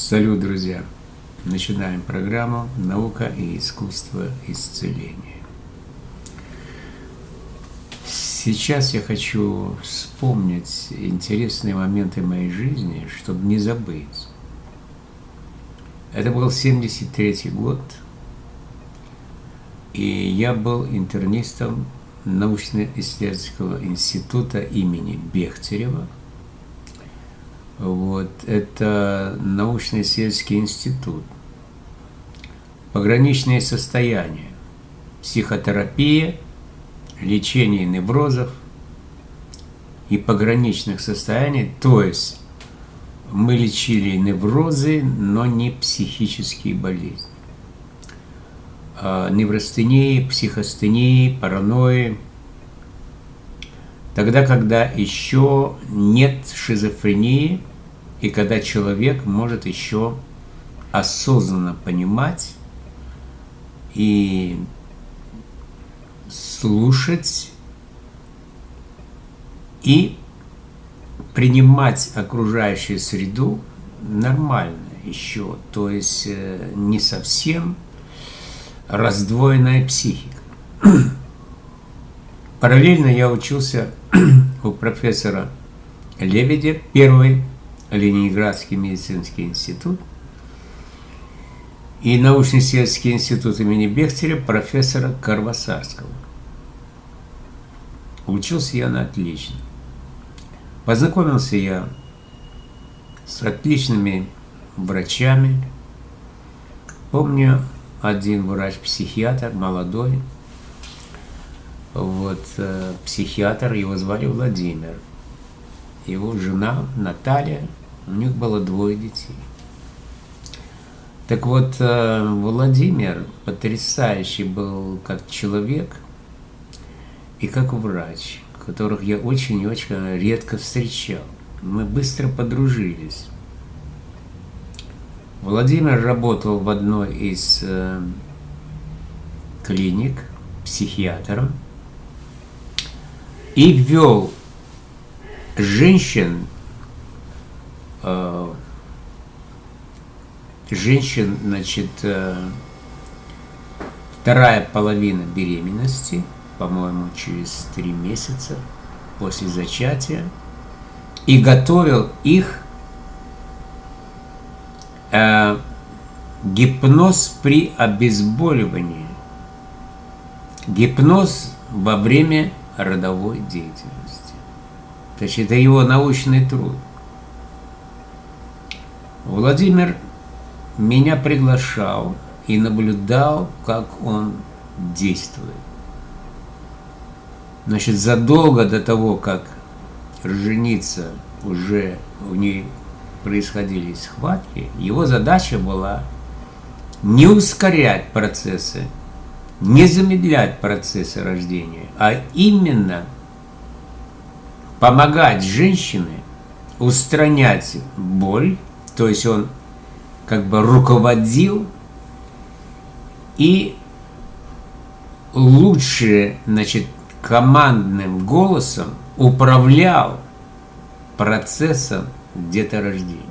Салют, друзья! Начинаем программу «Наука и искусство исцеления». Сейчас я хочу вспомнить интересные моменты моей жизни, чтобы не забыть. Это был 73 год, и я был интернистом научно-исследовательского института имени Бехтерева – вот, это научно-исследовательский институт. Пограничные состояния. Психотерапия, лечение неврозов и пограничных состояний. То есть мы лечили неврозы, но не психические болезни. А невростении, психостении, паранойи, тогда, когда еще нет шизофрении, и когда человек может еще осознанно понимать и слушать и принимать окружающую среду нормально еще, то есть э, не совсем раздвоенная психика. Параллельно я учился у профессора Лебедя, первый Ленинградский медицинский институт, и научно-исследовательский институт имени Бехтеря профессора Карвасарского. Учился я на отлично. Познакомился я с отличными врачами. Помню, один врач-психиатр, молодой, вот, э, психиатр, его звали Владимир. Его жена Наталья, у них было двое детей. Так вот, э, Владимир потрясающий был как человек и как врач, которых я очень и очень редко встречал. Мы быстро подружились. Владимир работал в одной из э, клиник психиатром и ввел женщин, э, женщин, значит, э, вторая половина беременности, по-моему, через три месяца после зачатия, и готовил их э, гипноз при обезболивании. Гипноз во время родовой деятельности. Есть это его научный труд. Владимир меня приглашал и наблюдал, как он действует. Значит, задолго до того, как жениться, уже у ней происходили схватки, его задача была не ускорять процессы не замедлять процессы рождения, а именно помогать женщине устранять боль, то есть он как бы руководил и лучше, значит, командным голосом управлял процессом деторождения.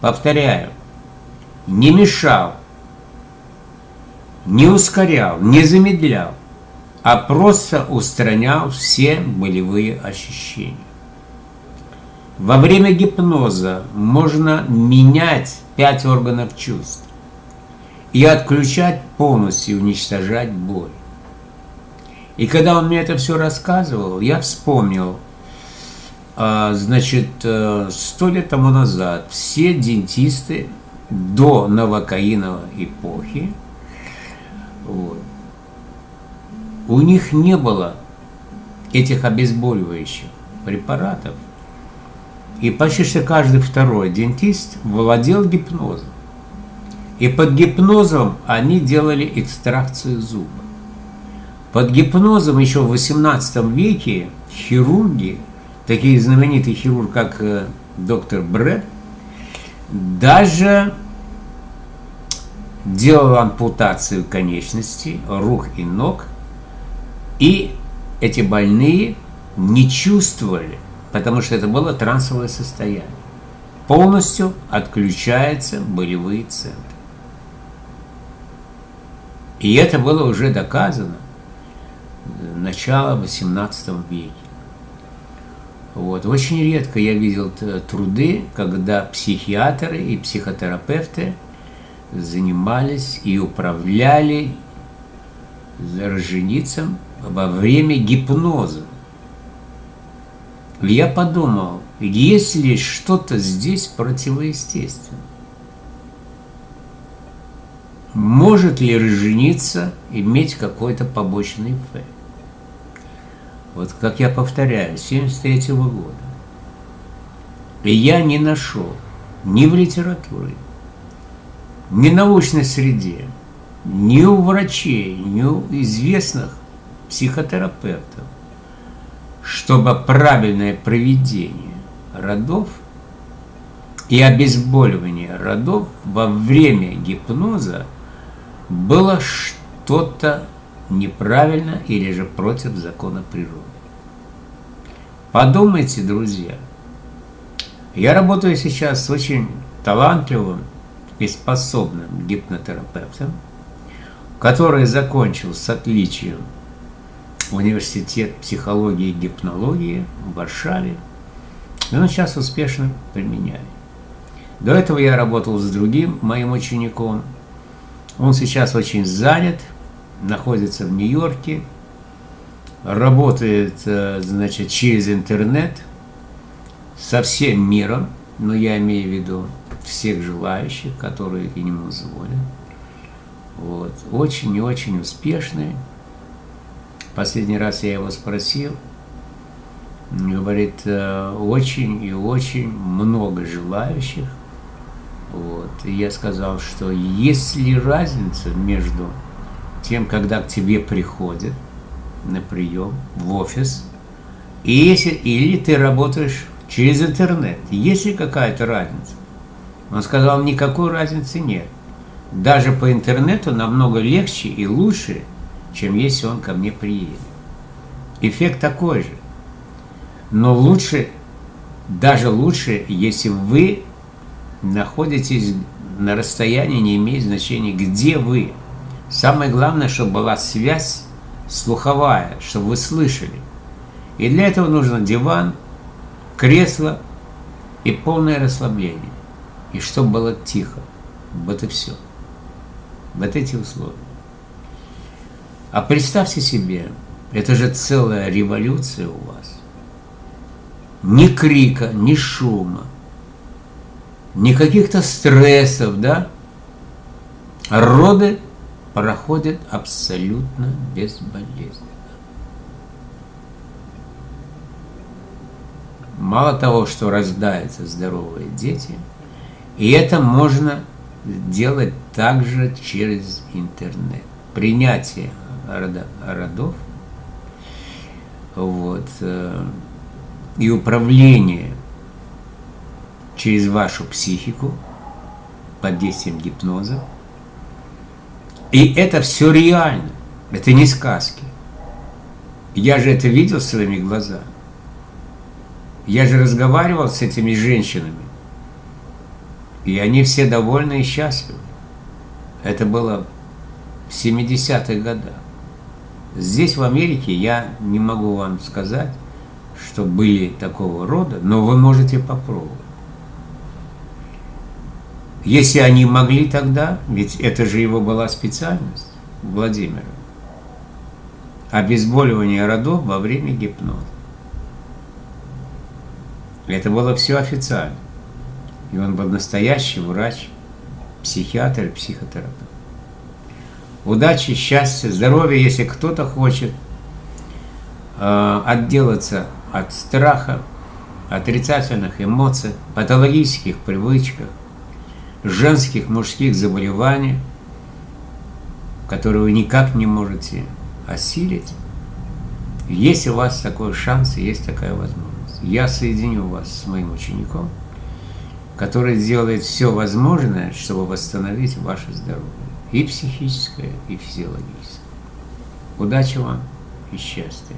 Повторяю, не мешал, не ускорял, не замедлял, а просто устранял все болевые ощущения. Во время гипноза можно менять пять органов чувств и отключать полностью, уничтожать боль. И когда он мне это все рассказывал, я вспомнил, а, значит, э, сто лет тому назад все дентисты до новокаиновой эпохи вот. У них не было этих обезболивающих препаратов. И почти что каждый второй дентист владел гипнозом. И под гипнозом они делали экстракцию зуба. Под гипнозом еще в 18 веке хирурги, такие знаменитые хирурги, как э, доктор Брэд, даже делал ампутацию конечностей, рук и ног, и эти больные не чувствовали, потому что это было трансовое состояние. полностью отключаются болевые центры. И это было уже доказано начала XVIII века. Вот. Очень редко я видел труды, когда психиатры и психотерапевты занимались и управляли роженицем во время гипноза. Я подумал, есть ли что-то здесь противоестественное? Может ли роженица иметь какой-то побочный эффект? Вот как я повторяю, 73 -го года. И я не нашел ни в литературе, ни в научной среде, ни у врачей, ни у известных психотерапевтов, чтобы правильное проведение родов и обезболивание родов во время гипноза было что-то неправильно или же против закона природы. Подумайте, друзья. Я работаю сейчас с очень талантливым и способным гипнотерапевтом, который закончил с отличием университет психологии и гипнологии в Варшаве, и он сейчас успешно применяет. До этого я работал с другим моим учеником. Он сейчас очень занят – находится в Нью-Йорке, работает, э, значит, через интернет со всем миром, но я имею в виду всех желающих, которые к нему звонят. Вот. Очень и очень успешный. Последний раз я его спросил, говорит, э, очень и очень много желающих. Вот. И я сказал, что есть ли разница между тем, когда к тебе приходят на прием в офис, и если, или ты работаешь через интернет, есть ли какая-то разница? Он сказал, никакой разницы нет. Даже по интернету намного легче и лучше, чем если он ко мне приедет. Эффект такой же. Но лучше, даже лучше, если вы находитесь на расстоянии, не имеет значения, где вы. Самое главное, чтобы была связь слуховая, чтобы вы слышали. И для этого нужно диван, кресло и полное расслабление. И чтобы было тихо. Вот и все. Вот эти условия. А представьте себе, это же целая революция у вас. Ни крика, ни шума, ни каких-то стрессов, да? Роды проходит абсолютно безболезненно. Мало того, что рождаются здоровые дети, и это можно делать также через интернет. Принятие родов вот, э, и управление через вашу психику под действием гипноза – и это все реально. Это не сказки. Я же это видел своими глазами. Я же разговаривал с этими женщинами. И они все довольны и счастливы. Это было в 70-х годах. Здесь, в Америке, я не могу вам сказать, что были такого рода, но вы можете попробовать. Если они могли тогда, ведь это же его была специальность Владимира, обезболивание родов во время гипноза. Это было все официально. И он был настоящий врач, психиатр психотерапевт. Удачи, счастья, здоровья, если кто-то хочет э, отделаться от страха, отрицательных эмоций, патологических привычках, женских, мужских заболеваний, которые вы никак не можете осилить, есть у вас такой шанс, есть такая возможность. Я соединю вас с моим учеником, который сделает все возможное, чтобы восстановить ваше здоровье, и психическое, и физиологическое. Удачи вам и счастья!